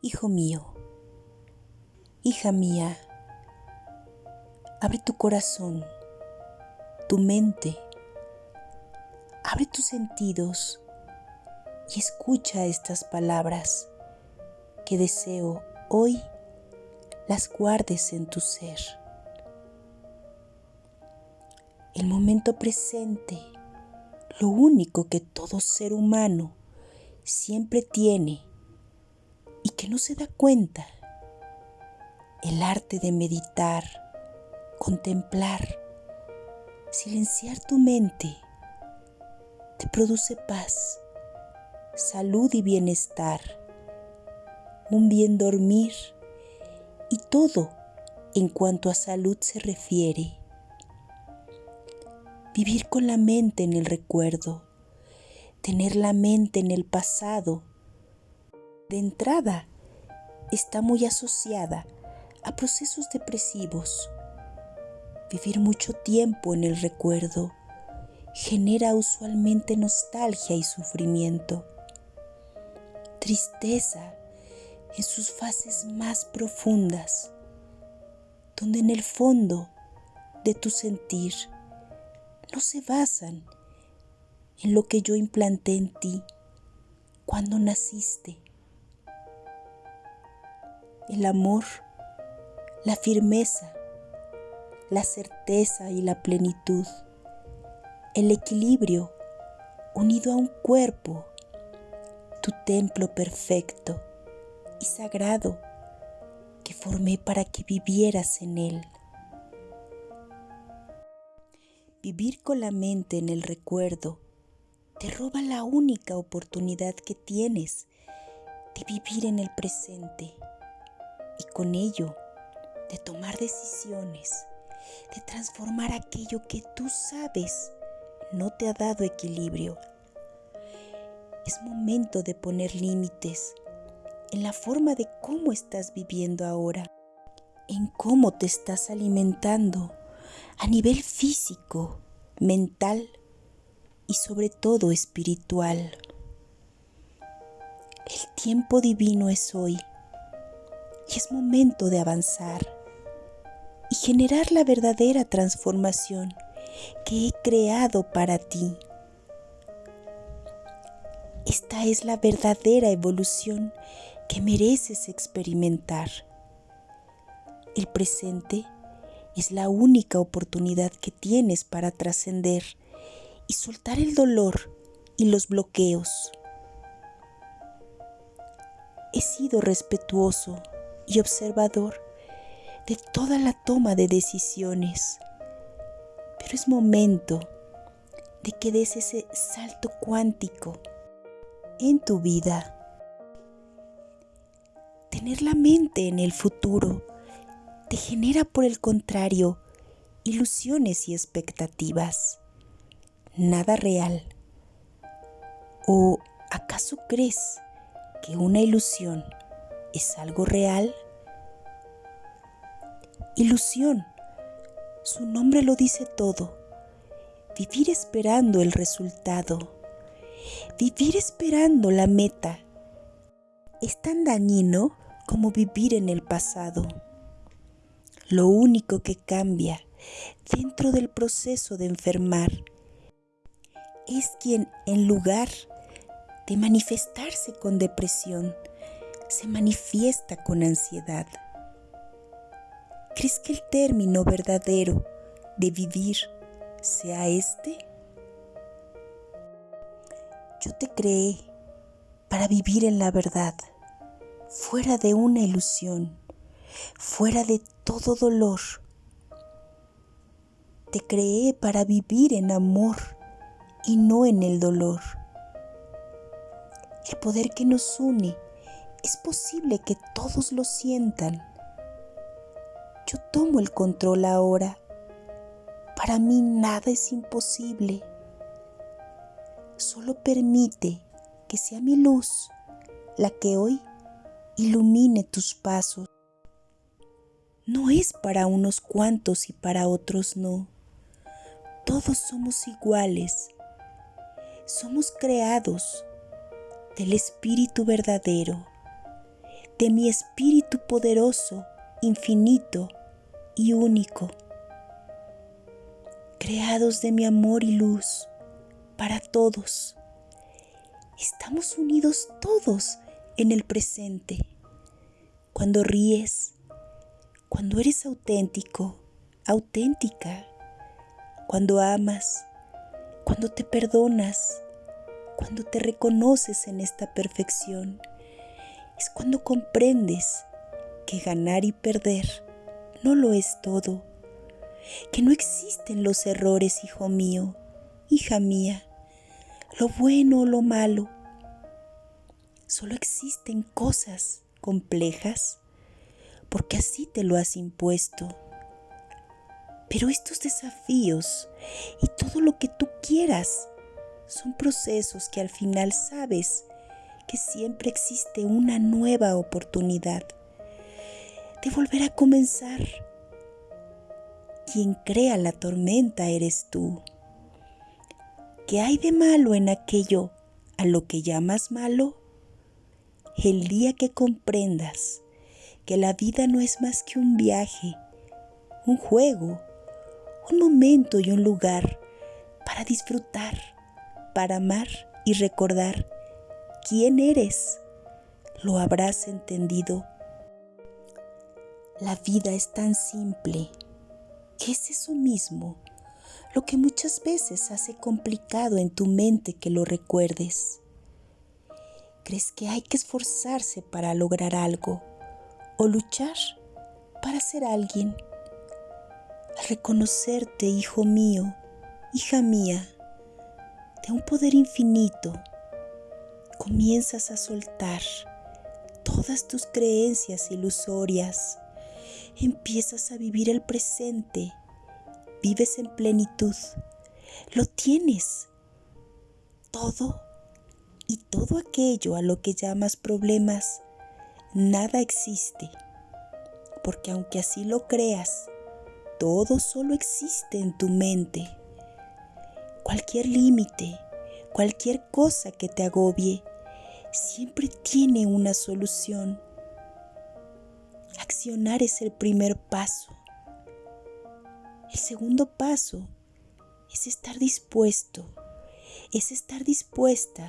Hijo mío, hija mía, abre tu corazón, tu mente, abre tus sentidos y escucha estas palabras que deseo hoy las guardes en tu ser. El momento presente, lo único que todo ser humano siempre tiene y que no se da cuenta, el arte de meditar, contemplar, silenciar tu mente, te produce paz, salud y bienestar, un bien dormir y todo en cuanto a salud se refiere. Vivir con la mente en el recuerdo, tener la mente en el pasado, de entrada está muy asociada a procesos depresivos. Vivir mucho tiempo en el recuerdo genera usualmente nostalgia y sufrimiento, tristeza en sus fases más profundas, donde en el fondo de tu sentir no se basan en lo que yo implanté en ti cuando naciste. El amor, la firmeza, la certeza y la plenitud, el equilibrio unido a un cuerpo, tu templo perfecto y sagrado que formé para que vivieras en él. Vivir con la mente en el recuerdo te roba la única oportunidad que tienes de vivir en el presente y con ello de tomar decisiones, de transformar aquello que tú sabes no te ha dado equilibrio. Es momento de poner límites en la forma de cómo estás viviendo ahora, en cómo te estás alimentando a nivel físico, mental y sobre todo espiritual. El tiempo divino es hoy y es momento de avanzar y generar la verdadera transformación que he creado para ti. Esta es la verdadera evolución que mereces experimentar. El presente es la única oportunidad que tienes para trascender y soltar el dolor y los bloqueos. He sido respetuoso y observador de toda la toma de decisiones, pero es momento de que des ese salto cuántico en tu vida Tener la mente en el futuro te genera, por el contrario, ilusiones y expectativas. Nada real. ¿O acaso crees que una ilusión es algo real? Ilusión. Su nombre lo dice todo. Vivir esperando el resultado. Vivir esperando la meta es tan dañino como vivir en el pasado. Lo único que cambia dentro del proceso de enfermar es quien en lugar de manifestarse con depresión, se manifiesta con ansiedad. ¿Crees que el término verdadero de vivir sea este? Yo te creé para vivir en la verdad, fuera de una ilusión, fuera de todo dolor. Te creé para vivir en amor y no en el dolor. El poder que nos une es posible que todos lo sientan. Yo tomo el control ahora. Para mí nada es imposible. Solo permite que sea mi luz la que hoy ilumine tus pasos. No es para unos cuantos y para otros no. Todos somos iguales. Somos creados del Espíritu verdadero, de mi espíritu poderoso, infinito y único, creados de mi amor y luz para todos. Estamos unidos todos en el presente. Cuando ríes, cuando eres auténtico, auténtica, cuando amas, cuando te perdonas, cuando te reconoces en esta perfección, es cuando comprendes que ganar y perder no lo es todo, que no existen los errores, hijo mío, hija mía, lo bueno o lo malo. Solo existen cosas complejas porque así te lo has impuesto. Pero estos desafíos y todo lo que tú quieras son procesos que al final sabes que siempre existe una nueva oportunidad de volver a comenzar. Quien crea la tormenta eres tú. ¿Qué hay de malo en aquello a lo que llamas malo? El día que comprendas que la vida no es más que un viaje, un juego, un momento y un lugar para disfrutar, para amar y recordar quién eres, lo habrás entendido. La vida es tan simple que es eso mismo lo que muchas veces hace complicado en tu mente que lo recuerdes. ¿Crees que hay que esforzarse para lograr algo o luchar para ser alguien? Al reconocerte, hijo mío, hija mía, de un poder infinito, comienzas a soltar todas tus creencias ilusorias, empiezas a vivir el presente, vives en plenitud, lo tienes, todo y todo aquello a lo que llamas problemas, nada existe, porque aunque así lo creas, todo solo existe en tu mente. Cualquier límite, cualquier cosa que te agobie, siempre tiene una solución. Accionar es el primer paso. El segundo paso es estar dispuesto, es estar dispuesta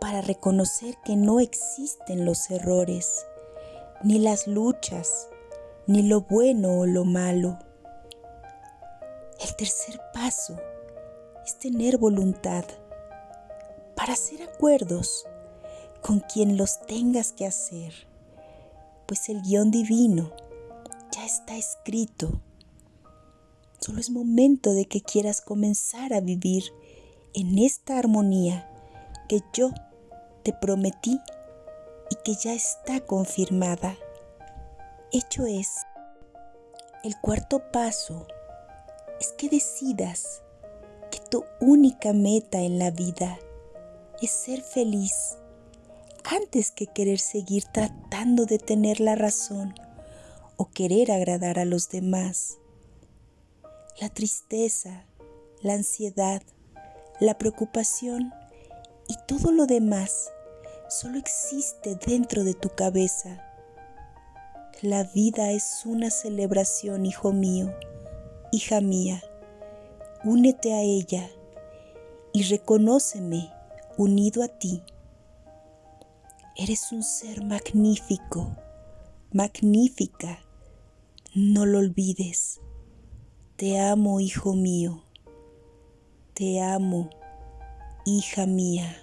para reconocer que no existen los errores, ni las luchas, ni lo bueno o lo malo. El tercer paso es tener voluntad para hacer acuerdos con quien los tengas que hacer, pues el guion divino ya está escrito. Solo es momento de que quieras comenzar a vivir en esta armonía que yo te prometí y que ya está confirmada. Hecho es, el cuarto paso es que decidas que tu única meta en la vida es ser feliz antes que querer seguir tratando de tener la razón o querer agradar a los demás. La tristeza, la ansiedad, la preocupación y todo lo demás solo existe dentro de tu cabeza. La vida es una celebración, hijo mío, hija mía. Únete a ella y reconóceme unido a ti. Eres un ser magnífico, magnífica. No lo olvides. Te amo, hijo mío. Te amo, hija mía.